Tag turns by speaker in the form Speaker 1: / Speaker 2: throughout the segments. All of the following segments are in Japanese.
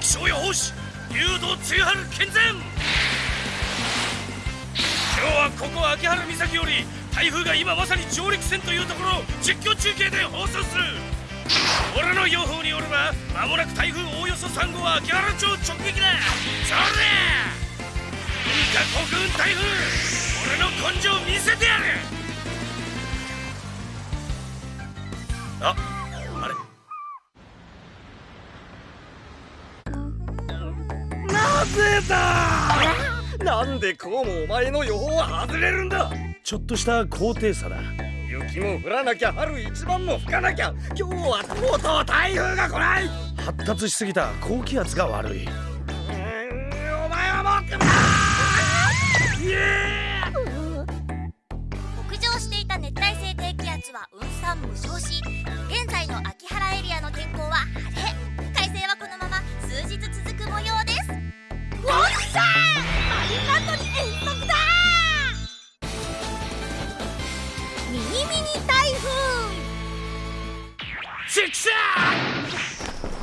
Speaker 1: 気象予報士竜道露春健全。今日はここ秋原岬より台風が今まさに上陸戦というところを実況中継で放送する。俺の予報によれば間もなく台風おおよそ3号は秋原町直撃だ。それ文化国運台風俺の根性見せてやる。ああれ
Speaker 2: なんでこうもお前の予報は外れるんだ。
Speaker 1: ちょっとした高低差だ。
Speaker 2: 雪も降らなきゃ春一番も吹かなきゃ。今日はとうとう台風が来ない。
Speaker 1: 発達しすぎた高気圧が悪い。
Speaker 2: お前はもう
Speaker 3: 北上していた熱帯性低気圧は雲散無償し
Speaker 1: チクシャ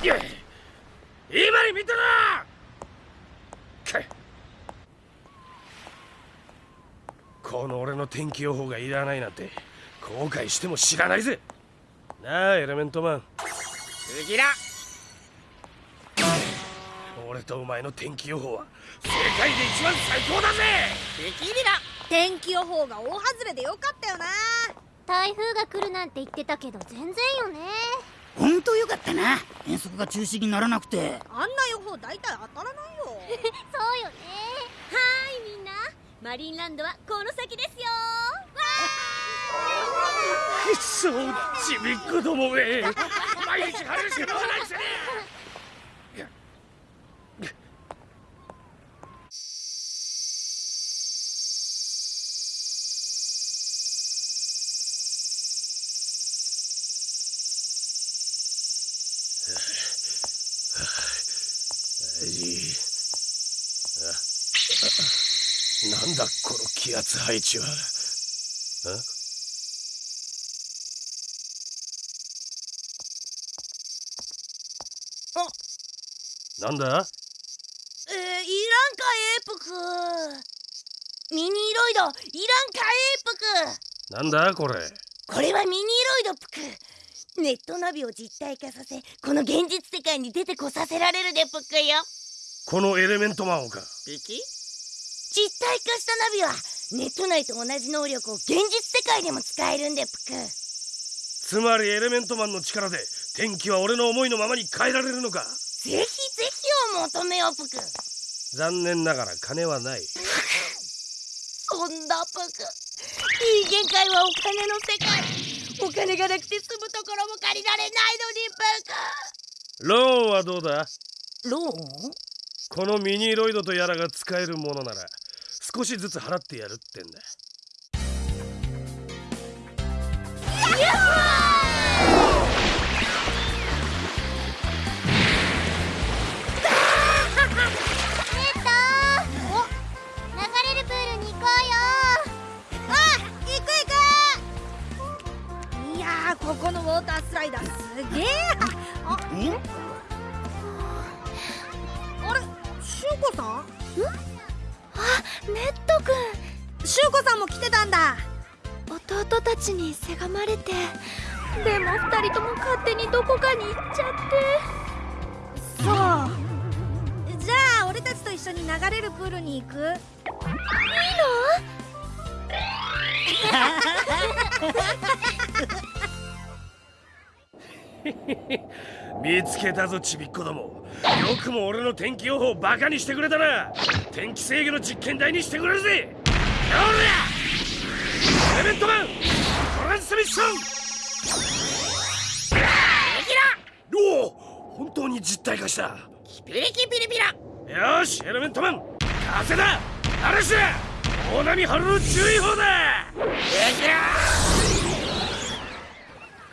Speaker 1: ー今に見たなかこの俺の天気予報がいらないなんて後悔しても知らないぜ。なあエレメントマン。
Speaker 2: 次だ。
Speaker 1: 俺とお前の天気予報は世界で一番最高だぜ。
Speaker 2: 敵リラ
Speaker 4: 天気予報が大外れでよかったよな
Speaker 3: 台風が来るなんて言ってたけど全然よね。
Speaker 5: 本当よかったな。遠足が中止にならなくて。
Speaker 4: あんな予報大体当たらないよ。
Speaker 3: そうよね。はーいみんな。マリンランドはこの先ですよ。
Speaker 1: くっ そちびっこどもめ。毎日晴れるしかないくせになんだこの気圧配置は。あ。なんだ？
Speaker 5: えー、いらんかエープク。ミニロイド。いらんかエープ
Speaker 1: なんだこれ？
Speaker 5: クこれはミニロイドプク。ネットナビを実体化させこの現実世界に出てこさせられるでプクよ。
Speaker 1: このエレメントマンをか。
Speaker 2: ピキ？
Speaker 5: 実体化したナビはネット内と同じ能力を現実世界でも使えるんでプク
Speaker 1: つまりエレメントマンの力で天気は俺の思いのままに変えられるのか？
Speaker 5: ぜひぜひを求めよプク
Speaker 1: 残念ながら金はない。
Speaker 5: そんなプク人間界はお金の世界。お金がなくて住むところも借りられない
Speaker 1: ローンはどうだ？
Speaker 5: のにプクローン？
Speaker 1: このミニロイドとやらが使えるものなら少しずつ払ってやるってんだ
Speaker 3: ットくん
Speaker 4: しゅうこさんも来てたんだ。
Speaker 3: 弟たちにせがまれてでも二人とも勝手にどこかに行っちゃって。
Speaker 4: そう。じゃあ俺たちと一緒に流れるプールに行く？
Speaker 1: 見つけたぞちびっこども。よくも俺の天気予報をバカにしてくれたな天気制御の実験台にしてくれるぜ。おらエレメントマントランスミッション。おお本当に実体化した。
Speaker 5: ピリキピリピラ。
Speaker 1: よしエレメントマン。風だ。嵐だ大波春の注意報だ。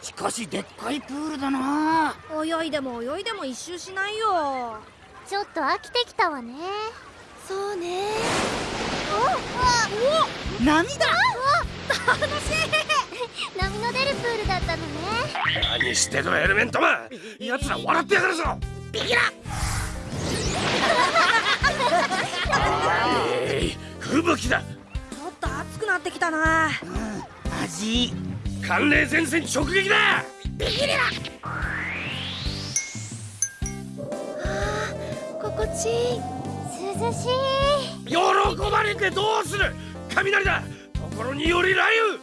Speaker 5: しかしでっかいプールだな。
Speaker 4: 泳いでも泳いでも一周しないよ。
Speaker 3: ちょっと飽きてきたわねそうね。
Speaker 5: おお波だ楽しい。
Speaker 3: 波の出るプールだったのね。
Speaker 1: 何してるエレメントマン。奴ら笑ってやがるぞ。
Speaker 5: ビギラえー、
Speaker 1: 吹雪だ。
Speaker 4: ちょっと熱くなってきたな。
Speaker 2: うん味。
Speaker 1: 寒冷前線直撃だ。
Speaker 3: ビギリラ心地いい。しい。
Speaker 1: 喜ばれてどうする？雷だ。ところにより雷雨。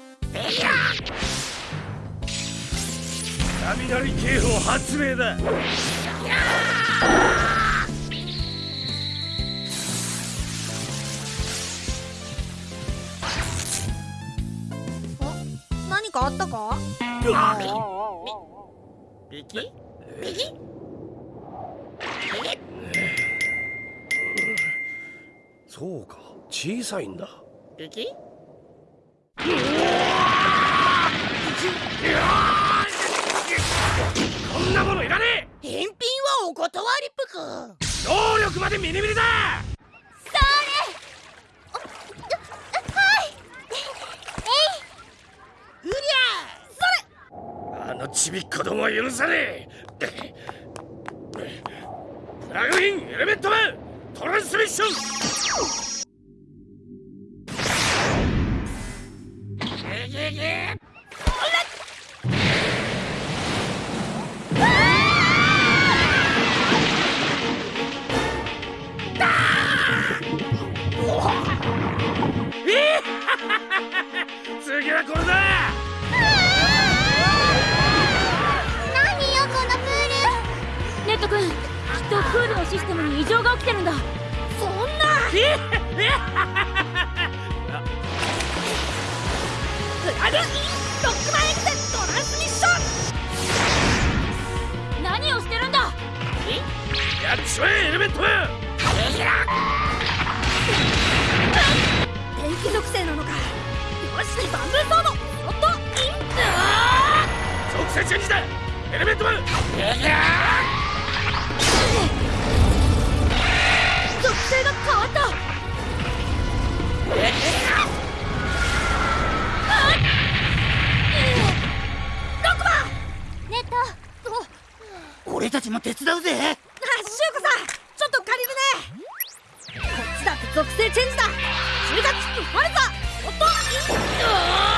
Speaker 1: 雷警報発令だ。
Speaker 4: 何かあったか？
Speaker 2: ビキ？
Speaker 1: そうか。小さいんだ。
Speaker 2: ビキ
Speaker 1: こんなものいらね
Speaker 5: 返品はお断りぷく。
Speaker 1: え能力までミニミニだ！あのちびっこどもは許さねえ！プラグインエレメントマントランスミッション！次はこれだ！
Speaker 3: 何よこのプール！
Speaker 6: ネット君きっとプールのシステムに異常が起きてるんだ。何をしてるんだ？
Speaker 1: やっちまえエレメント！マン
Speaker 4: 電気属性なのか。よしバンブーソードおっとイン！
Speaker 1: 属性チェンジだエレメントマン
Speaker 6: 性が変わった。
Speaker 3: ネット
Speaker 2: 俺たちも手伝うぜ
Speaker 4: あシュウコさんちょっ。と借りるねこっ。ちだっ。て属性チェンジだ中華キックファルザおっ。と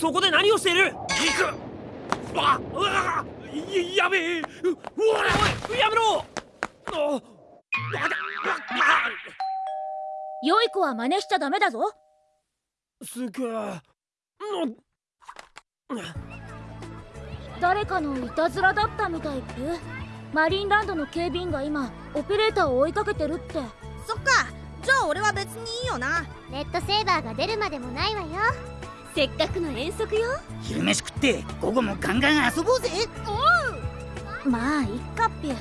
Speaker 2: そこで何をしている
Speaker 1: 行くあうわややべえううわ
Speaker 2: おいやめろ
Speaker 1: あわだ
Speaker 6: 良い子は真似しちゃダメだぞ
Speaker 2: すげえ
Speaker 6: 誰かのいたずらだったみたいっぷマリンランドの警備員が今オペレーターを追いかけてるって。
Speaker 4: そっか。じゃあ俺は別にいいよな。
Speaker 3: レッドセーバーが出るまでもないわよ。
Speaker 6: せっかくの遠足よ。
Speaker 2: 昼飯食って午後もガンガン遊ぼうぜ。
Speaker 6: まあいっかっぴ。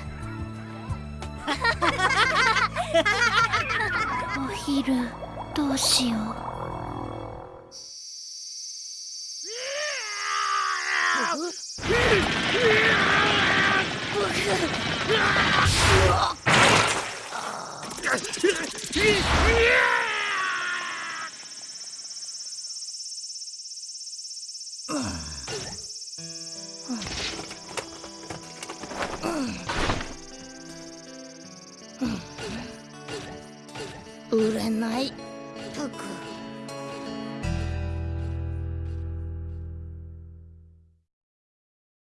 Speaker 6: お昼どうしよう
Speaker 5: 売れない。